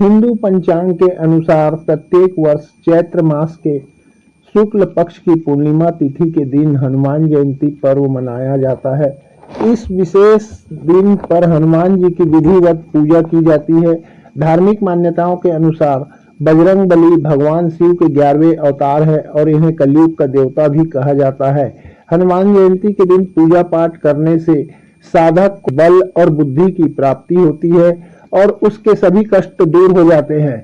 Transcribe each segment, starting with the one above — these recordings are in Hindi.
हिंदू पंचांग के अनुसार प्रत्येक वर्ष चैत्र मास के शुक्ल पक्ष की पूर्णिमा तिथि के दिन हनुमान जयंती पर्व मनाया जाता है। इस विशेष दिन पर हनुमान जी की विधिवत पूजा की जाती है। धार्मिक मान्यताओं के अनुसार बजरंग बली भगवान शिव के ग्यारहवें अवतार है और इन्हें कलयुग का देवता भी कहा जाता है। हनुमान जयंती के दिन पूजा पाठ करने से साधक को बल और बुद्धि की प्राप्ति होती है। और उसके सभी कष्ट दूर हो जाते हैं।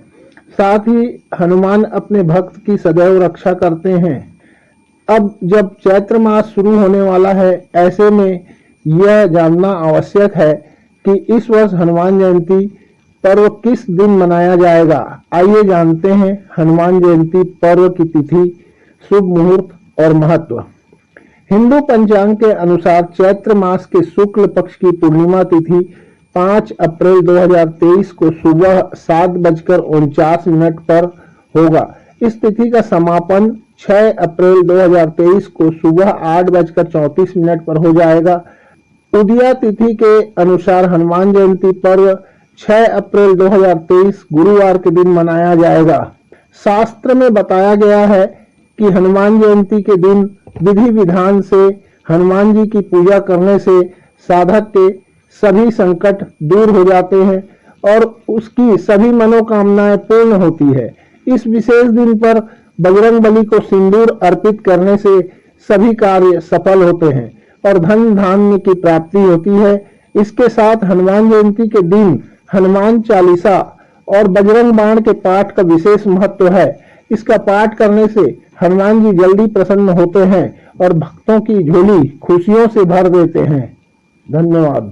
साथ ही हनुमान अपने भक्त की सदैव रक्षा करते हैं। अब जब चैत्र मास शुरू होने वाला है, ऐसे में यह जानना आवश्यक है कि इस वर्ष हनुमान जयंती पर्व किस दिन मनाया जाएगा। आइए जानते हैं हनुमान जयंती पर्व की तिथि, शुभ मुहूर्त और महत्व। हिंदू पंचांग के अनुसार चैत्र मास के शुक्ल पक्ष की पूर्णिमा तिथि 5 अप्रैल 2023 को सुबह सात बजकर उनचास मिनट पर होगा। इस तिथि का समापन 6 अप्रैल 2023 को सुबह आठ बजकर चौतीस मिनट पर हो जाएगा। उदया तिथि के अनुसार हनुमान जयंती पर्व 6 अप्रैल 2023 गुरुवार के दिन मनाया जाएगा। शास्त्र में बताया गया है कि हनुमान जयंती के दिन विधि विधान से हनुमान जी की पूजा करने से साधक के सभी संकट दूर हो जाते हैं और उसकी सभी मनोकामनाएँ पूर्ण होती है। इस विशेष दिन पर बजरंग बली को सिंदूर अर्पित करने से सभी कार्य सफल होते हैं और धन धान्य की प्राप्ति होती है। इसके साथ हनुमान जयंती के दिन हनुमान चालीसा और बजरंग बाण के पाठ का विशेष महत्व है। इसका पाठ करने से हनुमान जी जल्दी प्रसन्न होते हैं और भक्तों की झोली खुशियों से भर देते हैं। धन्यवाद।